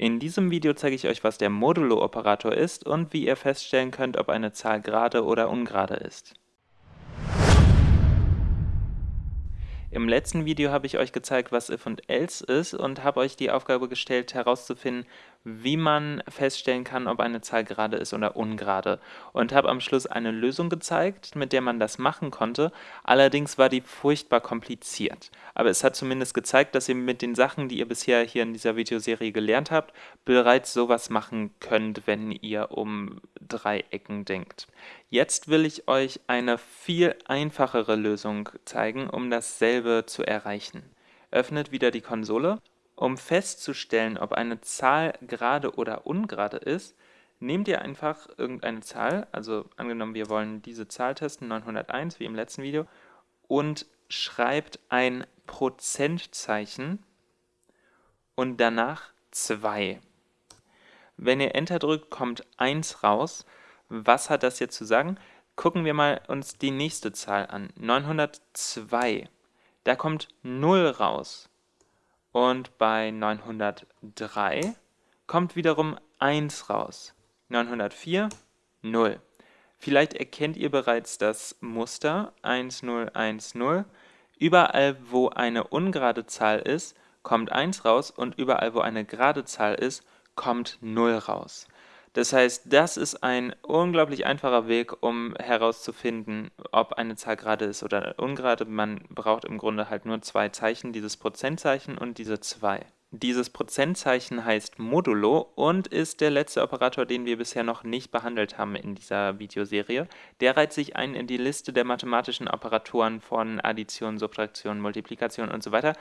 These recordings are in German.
In diesem Video zeige ich euch, was der Modulo-Operator ist und wie ihr feststellen könnt, ob eine Zahl gerade oder ungerade ist. Im letzten Video habe ich euch gezeigt, was if und else ist und habe euch die Aufgabe gestellt, herauszufinden, wie man feststellen kann, ob eine Zahl gerade ist oder ungerade. Und habe am Schluss eine Lösung gezeigt, mit der man das machen konnte. Allerdings war die furchtbar kompliziert. Aber es hat zumindest gezeigt, dass ihr mit den Sachen, die ihr bisher hier in dieser Videoserie gelernt habt, bereits sowas machen könnt, wenn ihr um Dreiecken denkt. Jetzt will ich euch eine viel einfachere Lösung zeigen, um dasselbe zu erreichen. Öffnet wieder die Konsole um festzustellen, ob eine Zahl gerade oder ungerade ist, nehmt ihr einfach irgendeine Zahl, also angenommen wir wollen diese Zahl testen, 901 wie im letzten Video, und schreibt ein Prozentzeichen und danach 2. Wenn ihr Enter drückt, kommt 1 raus. Was hat das jetzt zu sagen? Gucken wir mal uns die nächste Zahl an, 902. Da kommt 0 raus. Und bei 903 kommt wiederum 1 raus. 904, 0. Vielleicht erkennt ihr bereits das Muster 1, 0, 1, 0. Überall, wo eine ungerade Zahl ist, kommt 1 raus und überall, wo eine gerade Zahl ist, kommt 0 raus. Das heißt, das ist ein unglaublich einfacher Weg, um herauszufinden, ob eine Zahl gerade ist oder ungerade. Man braucht im Grunde halt nur zwei Zeichen, dieses Prozentzeichen und diese 2. Dieses Prozentzeichen heißt Modulo und ist der letzte Operator, den wir bisher noch nicht behandelt haben in dieser Videoserie. Der reiht sich ein in die Liste der mathematischen Operatoren von Addition, Subtraktion, Multiplikation und so weiter.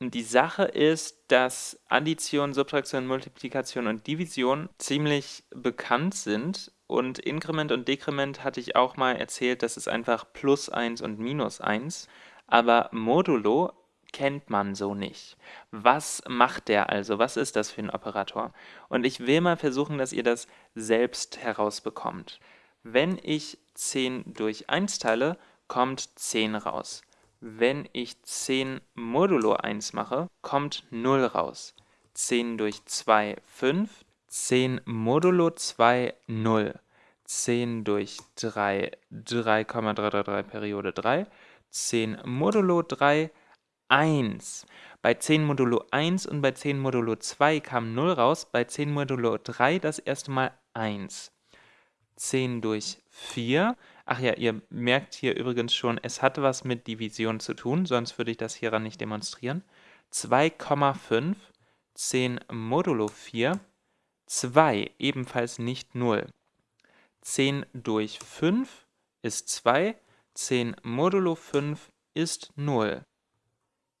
Die Sache ist, dass Addition, Subtraktion, Multiplikation und Division ziemlich bekannt sind und Inkrement und Dekrement hatte ich auch mal erzählt, das ist einfach plus 1 und minus 1, aber Modulo kennt man so nicht. Was macht der also? Was ist das für ein Operator? Und ich will mal versuchen, dass ihr das selbst herausbekommt. Wenn ich 10 durch 1 teile, kommt 10 raus. Wenn ich 10 modulo 1 mache, kommt 0 raus. 10 durch 2, 5. 10 modulo 2, 0. 10 durch 3, 3,333 Periode 3. 10 modulo 3, 1. Bei 10 modulo 1 und bei 10 modulo 2 kam 0 raus, bei 10 modulo 3 das erste Mal 1. 10 durch 4 Ach ja, ihr merkt hier übrigens schon, es hat was mit Division zu tun, sonst würde ich das hieran nicht demonstrieren. 2,5, 10 modulo 4, 2, ebenfalls nicht 0. 10 durch 5 ist 2, 10 modulo 5 ist 0.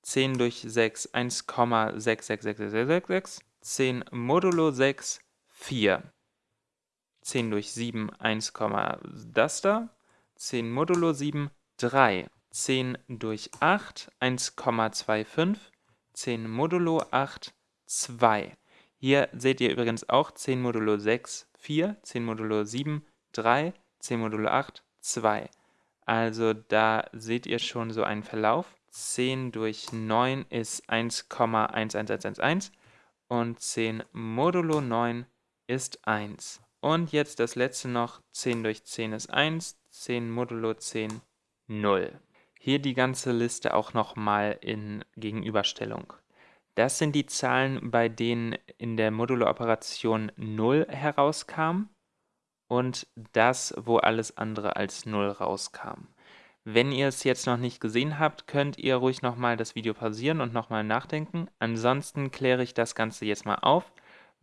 10 durch 6, 1,66666, 10 modulo 6, 4. 10 durch 7, 1, das da, 10 modulo 7, 3. 10 durch 8, 1,25, 10 modulo 8, 2. Hier seht ihr übrigens auch 10 modulo 6, 4, 10 modulo 7, 3, 10 modulo 8, 2. Also da seht ihr schon so einen Verlauf. 10 durch 9 ist 1,11111 und 10 modulo 9 ist 1. Und jetzt das letzte noch, 10 durch 10 ist 1, 10 modulo 10, 0. Hier die ganze Liste auch nochmal in Gegenüberstellung. Das sind die Zahlen, bei denen in der Modulo-Operation 0 herauskam und das, wo alles andere als 0 rauskam. Wenn ihr es jetzt noch nicht gesehen habt, könnt ihr ruhig nochmal das Video pausieren und nochmal nachdenken. Ansonsten kläre ich das Ganze jetzt mal auf.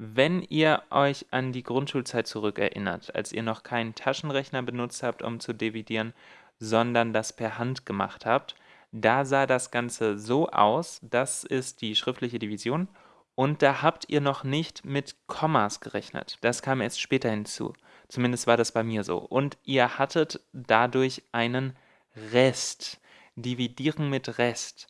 Wenn ihr euch an die Grundschulzeit zurückerinnert, als ihr noch keinen Taschenrechner benutzt habt, um zu dividieren, sondern das per Hand gemacht habt, da sah das Ganze so aus, das ist die schriftliche Division, und da habt ihr noch nicht mit Kommas gerechnet. Das kam erst später hinzu. Zumindest war das bei mir so. Und ihr hattet dadurch einen Rest. Dividieren mit Rest.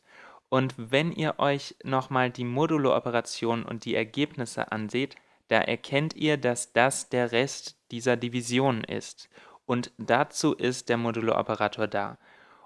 Und wenn ihr euch nochmal die Modulo-Operation und die Ergebnisse anseht, da erkennt ihr, dass das der Rest dieser Division ist. Und dazu ist der Modulo-Operator da.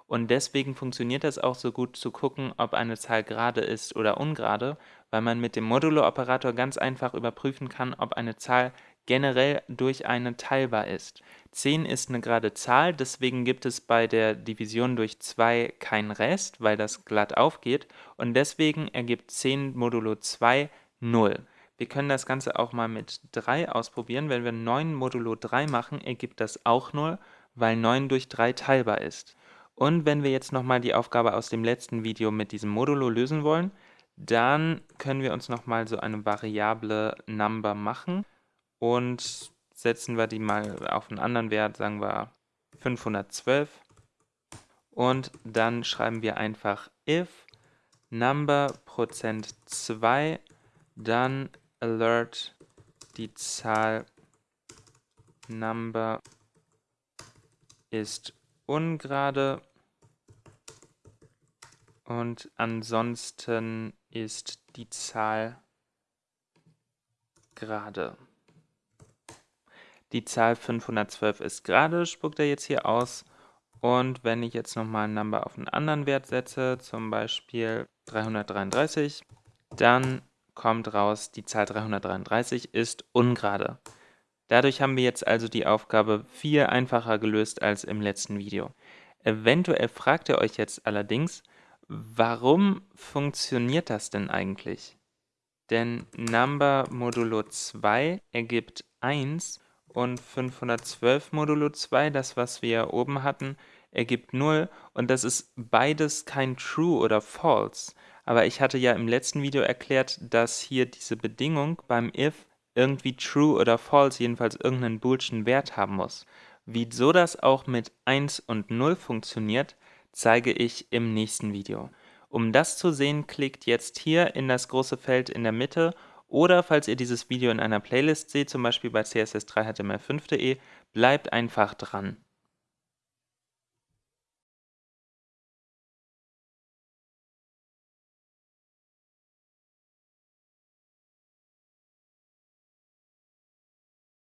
Und deswegen funktioniert das auch so gut zu gucken, ob eine Zahl gerade ist oder ungerade, weil man mit dem Modulo-Operator ganz einfach überprüfen kann, ob eine Zahl generell durch eine teilbar ist. 10 ist eine gerade Zahl, deswegen gibt es bei der Division durch 2 keinen Rest, weil das glatt aufgeht und deswegen ergibt 10 modulo 2 0. Wir können das Ganze auch mal mit 3 ausprobieren. Wenn wir 9 modulo 3 machen, ergibt das auch 0, weil 9 durch 3 teilbar ist. Und wenn wir jetzt nochmal die Aufgabe aus dem letzten Video mit diesem Modulo lösen wollen, dann können wir uns nochmal so eine Variable Number machen und setzen wir die mal auf einen anderen Wert, sagen wir 512. Und dann schreiben wir einfach if number Prozent 2, dann alert die Zahl number ist ungerade und ansonsten ist die Zahl gerade. Die Zahl 512 ist gerade, spuckt er jetzt hier aus. Und wenn ich jetzt nochmal ein Number auf einen anderen Wert setze, zum Beispiel 333, dann kommt raus, die Zahl 333 ist ungerade. Dadurch haben wir jetzt also die Aufgabe viel einfacher gelöst als im letzten Video. Eventuell fragt ihr euch jetzt allerdings, warum funktioniert das denn eigentlich? Denn Number modulo 2 ergibt 1 und 512 modulo 2, das was wir oben hatten, ergibt 0 und das ist beides kein True oder False. Aber ich hatte ja im letzten Video erklärt, dass hier diese Bedingung beim if irgendwie True oder False, jedenfalls irgendeinen boolschen Wert haben muss. Wieso das auch mit 1 und 0 funktioniert, zeige ich im nächsten Video. Um das zu sehen, klickt jetzt hier in das große Feld in der Mitte oder falls ihr dieses Video in einer Playlist seht, zum Beispiel bei css3html5.de, bleibt einfach dran.